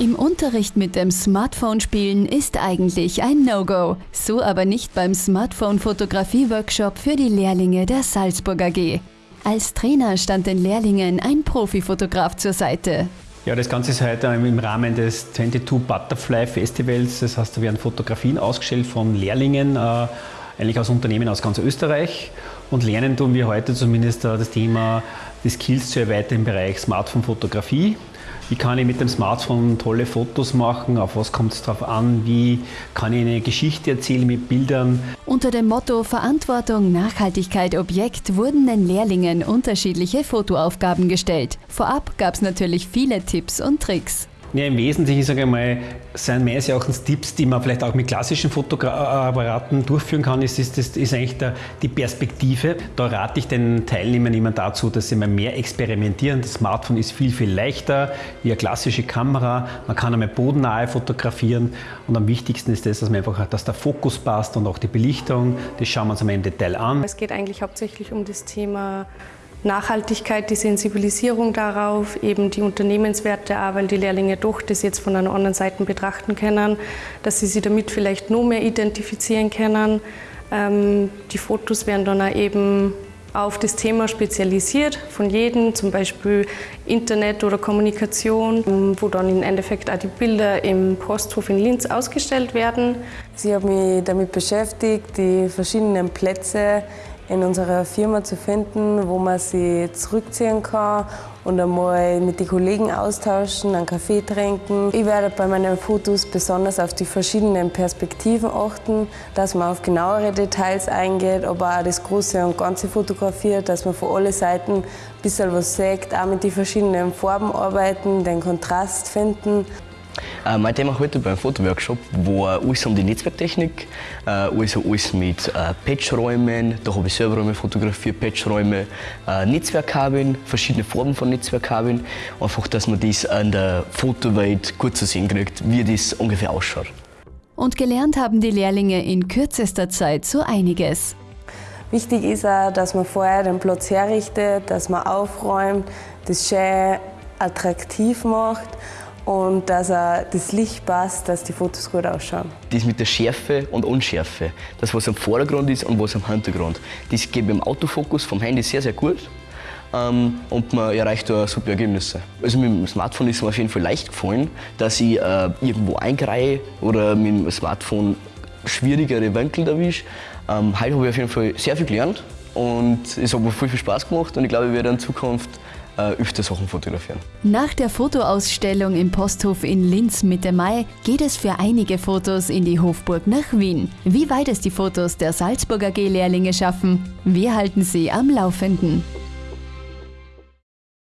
Im Unterricht mit dem Smartphone spielen ist eigentlich ein No-Go. So aber nicht beim Smartphone-Fotografie-Workshop für die Lehrlinge der Salzburg AG. Als Trainer stand den Lehrlingen ein Profifotograf zur Seite. Ja, das Ganze ist heute im Rahmen des 22 Butterfly Festivals. Das heißt, da werden Fotografien ausgestellt von Lehrlingen, äh, eigentlich aus Unternehmen aus ganz Österreich. Und lernen tun wir heute zumindest äh, das Thema, die Skills zu erweitern im Bereich Smartphone-Fotografie. Wie kann ich mit dem Smartphone tolle Fotos machen? Auf was kommt es drauf an? Wie kann ich eine Geschichte erzählen mit Bildern? Unter dem Motto Verantwortung, Nachhaltigkeit, Objekt wurden den Lehrlingen unterschiedliche Fotoaufgaben gestellt. Vorab gab es natürlich viele Tipps und Tricks. Ja, Im Wesentlichen sage mal, sind meines Erachtens Tipps, die man vielleicht auch mit klassischen Fotoapparaten durchführen kann, ist, ist, ist, ist eigentlich der, die Perspektive. Da rate ich den Teilnehmern immer dazu, dass sie mal mehr experimentieren. Das Smartphone ist viel, viel leichter wie eine klassische Kamera. Man kann einmal bodennahe fotografieren und am wichtigsten ist das, dass, man einfach, dass der Fokus passt und auch die Belichtung. Das schauen wir uns einmal im Detail an. Es geht eigentlich hauptsächlich um das Thema Nachhaltigkeit, die Sensibilisierung darauf, eben die Unternehmenswerte auch, weil die Lehrlinge doch das jetzt von einer anderen Seite betrachten können, dass sie sich damit vielleicht noch mehr identifizieren können. Ähm, die Fotos werden dann auch eben auf das Thema spezialisiert von jedem, zum Beispiel Internet oder Kommunikation, wo dann im Endeffekt auch die Bilder im Posthof in Linz ausgestellt werden. Sie haben mich damit beschäftigt, die verschiedenen Plätze in unserer Firma zu finden, wo man sich zurückziehen kann und einmal mit den Kollegen austauschen, einen Kaffee trinken. Ich werde bei meinen Fotos besonders auf die verschiedenen Perspektiven achten, dass man auf genauere Details eingeht, aber auch das Große und Ganze fotografiert, dass man von allen Seiten ein bisschen was sieht, auch mit den verschiedenen Farben arbeiten, den Kontrast finden. Äh, mein Thema heute beim Fotoworkshop war alles um die Netzwerktechnik, äh, also alles mit äh, Patchräumen, da habe ich selber Räume fotografiert, Patchräume, äh, Netzwerkkabeln, verschiedene Formen von Netzwerkkabeln, einfach, dass man das an der Fotowelt gut zu sehen kriegt, wie das ungefähr ausschaut. Und gelernt haben die Lehrlinge in kürzester Zeit so einiges. Wichtig ist auch, dass man vorher den Platz herrichtet, dass man aufräumt, das schön attraktiv macht und dass er das Licht passt, dass die Fotos gut ausschauen. Das mit der Schärfe und Unschärfe, das was am Vordergrund ist und was am Hintergrund, das geht im Autofokus vom Handy sehr, sehr gut ähm, und man erreicht da super Ergebnisse. Also mit dem Smartphone ist es mir auf jeden Fall leicht gefallen, dass ich äh, irgendwo eingreife oder mit dem Smartphone schwierigere Winkel erwische. Ähm, heute habe ich auf jeden Fall sehr viel gelernt und es hat mir viel, viel Spaß gemacht und ich glaube, ich werde in Zukunft äh, öfter Sachen fotografieren. Nach der Fotoausstellung im Posthof in Linz Mitte Mai geht es für einige Fotos in die Hofburg nach Wien. Wie weit es die Fotos der Salzburger G-Lehrlinge schaffen, wir halten sie am Laufenden.